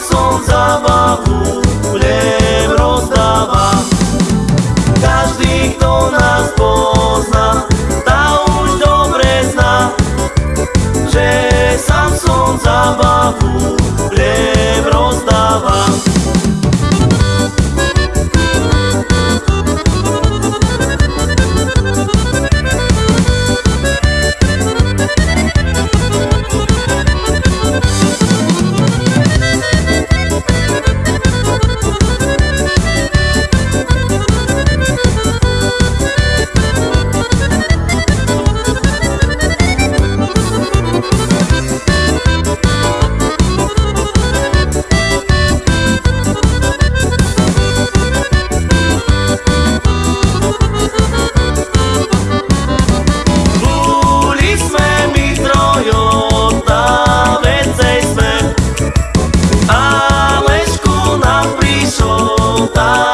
Sons Babu conta.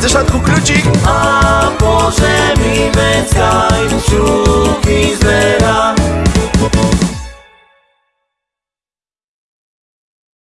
Ze szatku klucik A może mi wędzkaj